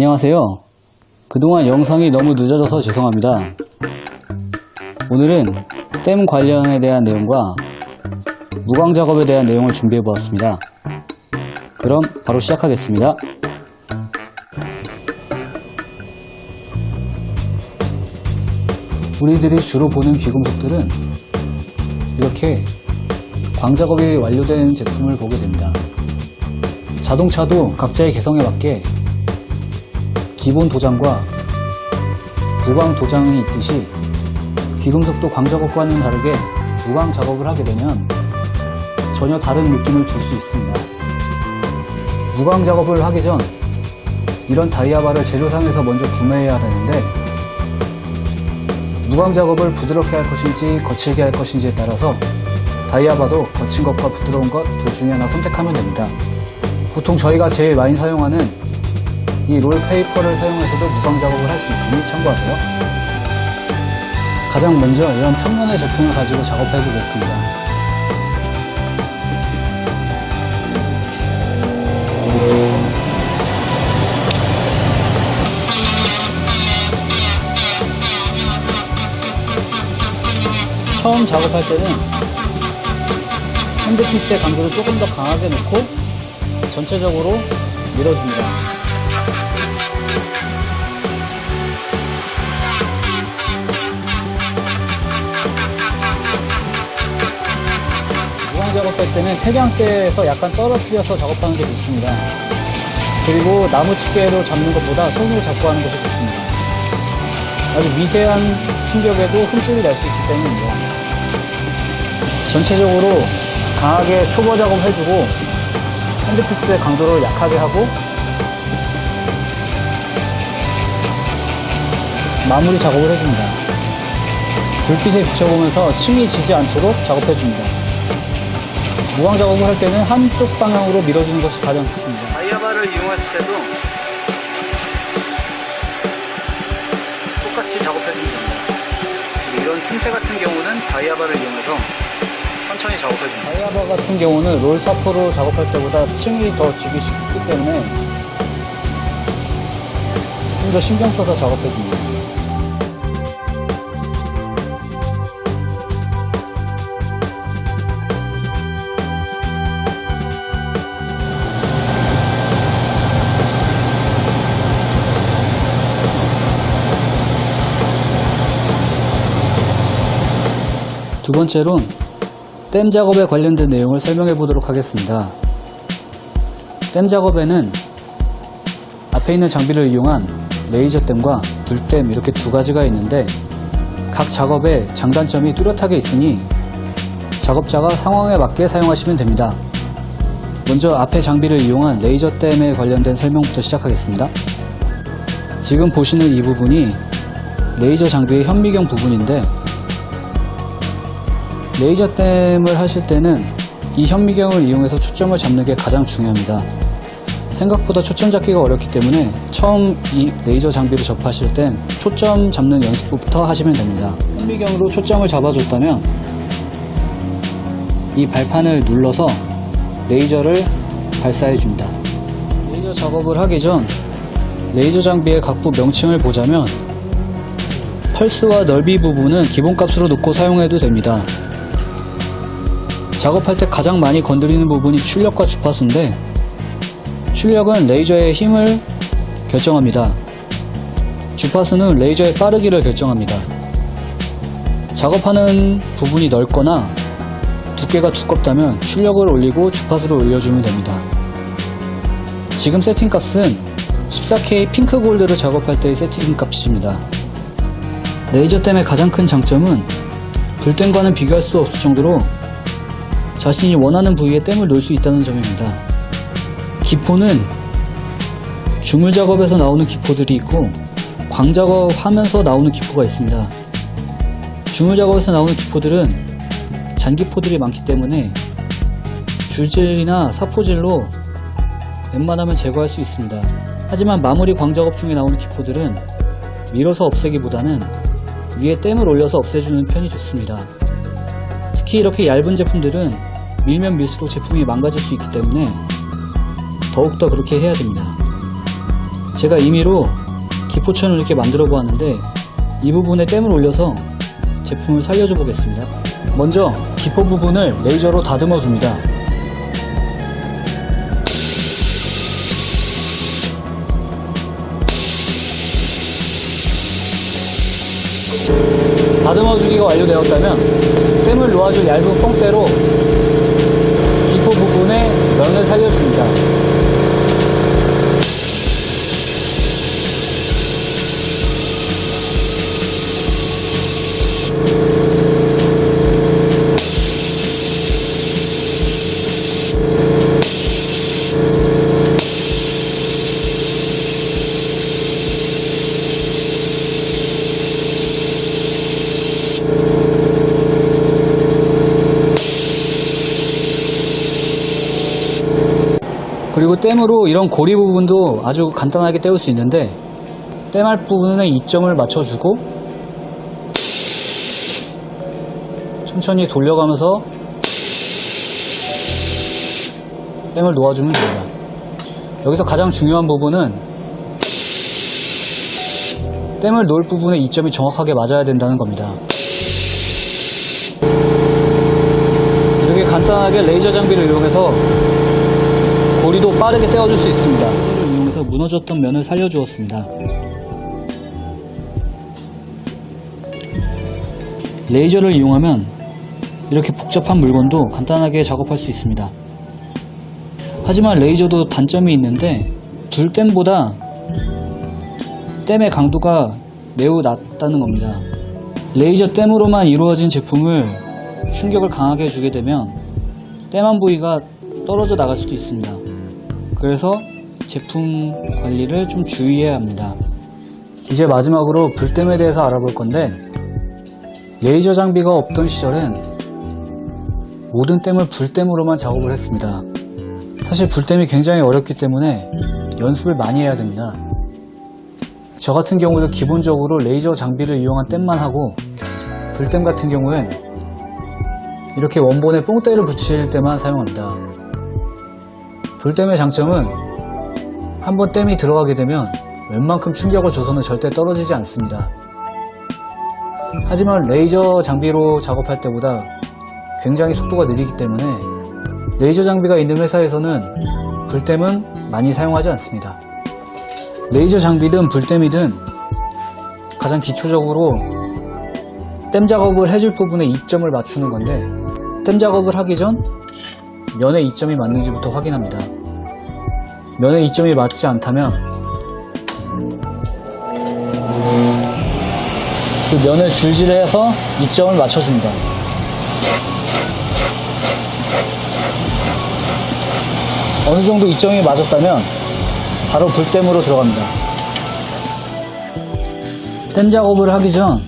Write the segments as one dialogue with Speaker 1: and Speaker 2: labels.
Speaker 1: 안녕하세요. 그동안 영상이 너무 늦어져서 죄송합니다. 오늘은 댐 관련에 대한 내용과 무광 작업에 대한 내용을 준비해 보았습니다. 그럼 바로 시작하겠습니다. 우리들이 주로 보는 귀금속들은 이렇게 광 작업이 완료된 제품을 보게 됩니다. 자동차도 각자의 개성에 맞게 기본 도장과 무광 도장이 있듯이 귀금속도 광 작업과는 다르게 무광 작업을 하게 되면 전혀 다른 느낌을 줄 수 있습니다. 무광 작업을 하기 전 이런 다이아바를 재료상에서 먼저 구매해야 되는데 무광 작업을 부드럽게 할 것인지 거칠게 할 것인지에 따라서 다이아바도 거친 것과 부드러운 것 둘 중에 하나 선택하면 됩니다. 보통 저희가 제일 많이 사용하는 이 롤페이퍼를 사용해서도 무광 작업을 할 수 있으니 참고하세요. 가장 먼저 이런 평면의 제품을 가지고 작업해 보겠습니다. 처음 작업할 때는 핸드피스의 강도를 조금 더 강하게 놓고 전체적으로 밀어줍니다. 작업할 때는 태양대에서 약간 떨어뜨려서 작업하는 게 좋습니다. 그리고 나무 집게로 잡는 것보다 손으로 잡고 하는 것이 좋습니다. 아주 미세한 충격에도 흠집이 날 수 있기 때문입니다. 전체적으로 강하게 초보 작업 해주고 핸드피스의 강도를 약하게 하고 마무리 작업을 해줍니다. 불빛에 비춰보면서 침이 지지 않도록 작업해줍니다. 무광 작업을 할 때는 한쪽 방향으로 밀어주는 것이 가장 좋습니다. 다이아바를 이용했을 때도 똑같이 작업해주면 됩니다. 이런 틈새 같은 경우는 다이아바를 이용해서 천천히 작업해줍니다. 다이아바 같은 경우는 롤 사포로 작업할 때보다 층이 더 지기 쉽기 때문에 좀 더 신경 써서 작업해줍니다. 두 번째론 댐 작업에 관련된 내용을 설명해 보도록 하겠습니다. 댐 작업에는 앞에 있는 장비를 이용한 레이저 댐과 불댐 이렇게 두 가지가 있는데 각 작업에 장단점이 뚜렷하게 있으니 작업자가 상황에 맞게 사용하시면 됩니다. 먼저 앞에 장비를 이용한 레이저 댐에 관련된 설명부터 시작하겠습니다. 지금 보시는 이 부분이 레이저 장비의 현미경 부분인데 레이저 땜을 하실 때는 이 현미경을 이용해서 초점을 잡는 게 가장 중요합니다. 생각보다 초점 잡기가 어렵기 때문에 처음 이 레이저 장비를 접하실 땐 초점 잡는 연습부터 하시면 됩니다. 현미경으로 초점을 잡아줬다면 이 발판을 눌러서 레이저를 발사해 줍니다. 레이저 작업을 하기 전 레이저 장비의 각부 명칭을 보자면 펄스와 넓이 부분은 기본값으로 놓고 사용해도 됩니다. 작업할 때 가장 많이 건드리는 부분이 출력과 주파수인데 출력은 레이저의 힘을 결정합니다. 주파수는 레이저의 빠르기를 결정합니다. 작업하는 부분이 넓거나 두께가 두껍다면 출력을 올리고 주파수를 올려주면 됩니다. 지금 세팅값은 14K 핑크 골드를 작업할 때의 세팅값입니다. 레이저 댐의 가장 큰 장점은 불댐과는 비교할 수 없을 정도로 자신이 원하는 부위에 댐을 놓을 수 있다는 점입니다. 기포는 주물 작업에서 나오는 기포들이 있고 광 작업 하면서 나오는 기포가 있습니다. 주물 작업에서 나오는 기포들은 잔기포들이 많기 때문에 줄질이나 사포질로 웬만하면 제거할 수 있습니다. 하지만 마무리 광 작업 중에 나오는 기포들은 밀어서 없애기보다는 위에 댐을 올려서 없애주는 편이 좋습니다. 특히 이렇게 얇은 제품들은 밀면 밀수록 제품이 망가질 수 있기 때문에 더욱더 그렇게 해야 됩니다. 제가 임의로 기포천을 이렇게 만들어 보았는데 이 부분에 댐을 올려서 제품을 살려줘 보겠습니다. 먼저 기포 부분을 레이저로 다듬어 줍니다. 다듬어 주기가 완료되었다면 댐을 놓아줄 얇은 기포 부분에 면을 살려줍니다. 그리고 댐으로 이런 고리 부분도 아주 간단하게 떼울 수 있는데 댐할 부분에 이점을 맞춰주고 천천히 돌려가면서 댐을 놓아주면 됩니다. 여기서 가장 중요한 부분은 댐을 놓을 부분에 이점이 정확하게 맞아야 된다는 겁니다. 이렇게 간단하게 레이저 장비를 이용해서 고리도 빠르게 떼어줄 수 있습니다. 이를 이용해서 무너졌던 면을 살려주었습니다. 레이저를 이용하면 이렇게 복잡한 물건도 간단하게 작업할 수 있습니다. 하지만 레이저도 단점이 있는데 불댐보다 댐의 강도가 매우 낮다는 겁니다. 레이저 댐으로만 이루어진 제품을 충격을 강하게 주게 되면 댐한 부위가 떨어져 나갈 수도 있습니다. 그래서 제품 관리를 좀 주의해야 합니다. 이제 마지막으로 불댐에 대해서 알아볼 건데 레이저 장비가 없던 시절엔 모든 댐을 불댐으로만 작업을 했습니다. 사실 불댐이 굉장히 어렵기 때문에 연습을 많이 해야 됩니다. 저 같은 경우도 기본적으로 레이저 장비를 이용한 땜만 하고 불땜 같은 경우엔 이렇게 원본에 뽕대를 붙일 때만 사용합니다. 불땜의 장점은 한번 땜이 들어가게 되면 웬만큼 충격을 줘서는 절대 떨어지지 않습니다. 하지만 레이저 장비로 작업할 때보다 굉장히 속도가 느리기 때문에 레이저 장비가 있는 회사에서는 불댐은 많이 사용하지 않습니다. 레이저 장비든 불댐이든 가장 기초적으로 댐 작업을 해줄 부분에 이점을 맞추는 건데 댐 작업을 하기 전 면의 이점이 맞는지부터 확인합니다. 면의 이점이 맞지 않다면 그 면을 줄질해서 이점을 맞춰줍니다. 어느 정도 이점이 맞았다면 바로 불댐으로 들어갑니다. 댐 작업을 하기 전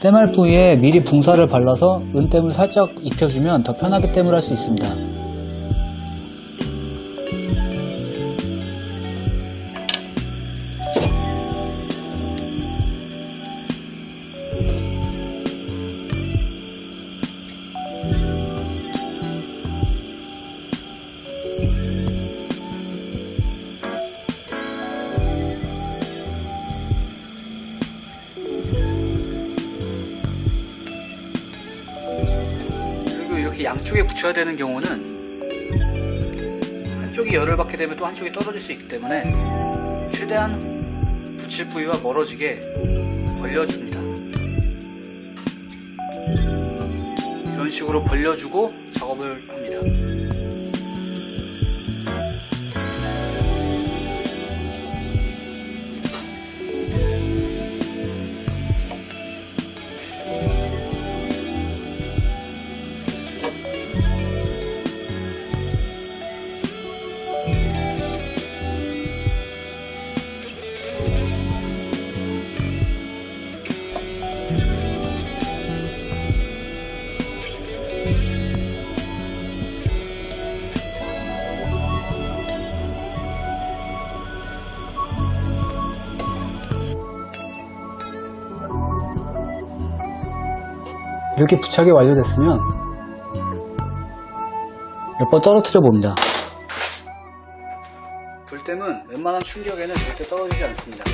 Speaker 1: 댐할 부위에 미리 붕사를 발라서 은댐을 살짝 입혀주면 더 편하게 댐을 할 수 있습니다. 이렇게 양쪽에 붙여야 되는 경우는 한쪽이 열을 받게 되면 또 한쪽이 떨어질 수 있기 때문에 최대한 붙일 부위와 멀어지게 벌려줍니다. 이런 식으로 벌려주고 작업을 합니다. 이렇게 부착이 완료됐으면 몇 번 떨어뜨려 봅니다. 불댐은 웬만한 충격에는 절대 떨어지지 않습니다.